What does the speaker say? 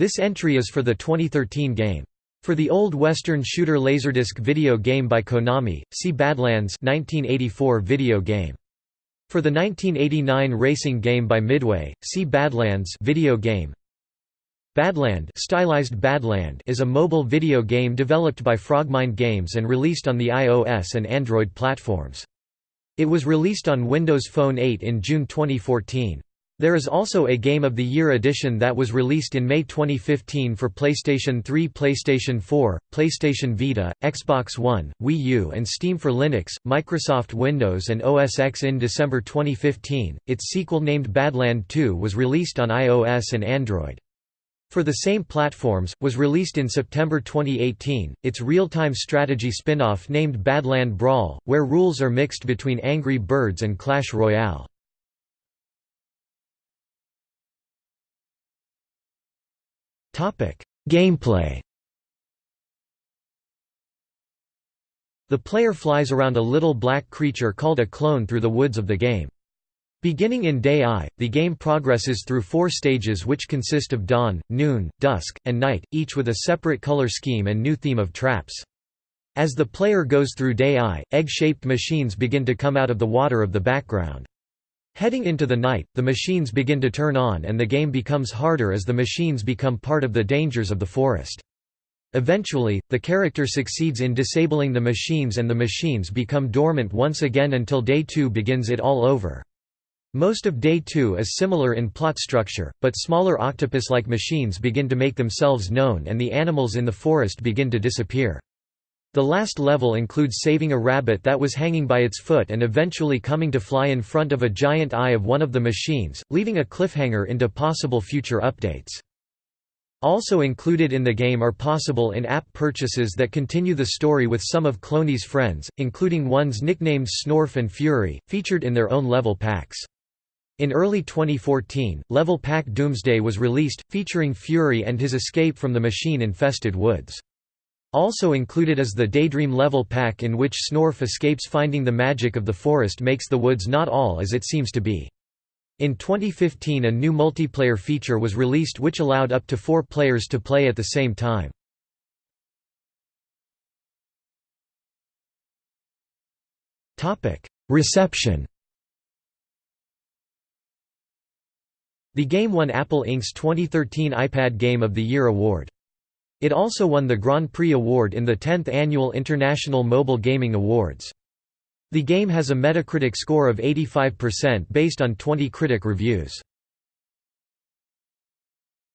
This entry is for the 2013 game. For the old Western shooter Laserdisc video game by Konami, see Badlands 1984 video game. For the 1989 racing game by Midway, see Badlands video game. Badland, stylized Badland is a mobile video game developed by Frogmind Games and released on the iOS and Android platforms. It was released on Windows Phone 8 in June 2014. There is also a Game of the Year edition that was released in May 2015 for PlayStation 3 PlayStation 4, PlayStation Vita, Xbox One, Wii U and Steam for Linux, Microsoft Windows and OS X in December 2015. Its sequel named Badland 2 was released on iOS and Android. For the same platforms, was released in September 2018, its real-time strategy spin-off named Badland Brawl, where rules are mixed between Angry Birds and Clash Royale. Gameplay The player flies around a little black creature called a clone through the woods of the game. Beginning in Day I, the game progresses through four stages which consist of dawn, noon, dusk, and night, each with a separate color scheme and new theme of traps. As the player goes through Day I, egg-shaped machines begin to come out of the water of the background. Heading into the night, the machines begin to turn on and the game becomes harder as the machines become part of the dangers of the forest. Eventually, the character succeeds in disabling the machines and the machines become dormant once again until Day 2 begins it all over. Most of Day 2 is similar in plot structure, but smaller octopus-like machines begin to make themselves known and the animals in the forest begin to disappear. The last level includes saving a rabbit that was hanging by its foot and eventually coming to fly in front of a giant eye of one of the machines, leaving a cliffhanger into possible future updates. Also included in the game are possible in-app purchases that continue the story with some of Cloney's friends, including ones nicknamed Snorf and Fury, featured in their own level packs. In early 2014, Level Pack Doomsday was released, featuring Fury and his escape from the machine-infested woods. Also included is the Daydream level pack in which Snorf escapes finding the magic of the forest makes the woods not all as it seems to be. In 2015 a new multiplayer feature was released which allowed up to four players to play at the same time. Reception The game won Apple Inc.'s 2013 iPad Game of the Year award. It also won the Grand Prix Award in the 10th Annual International Mobile Gaming Awards. The game has a Metacritic score of 85% based on 20 critic reviews.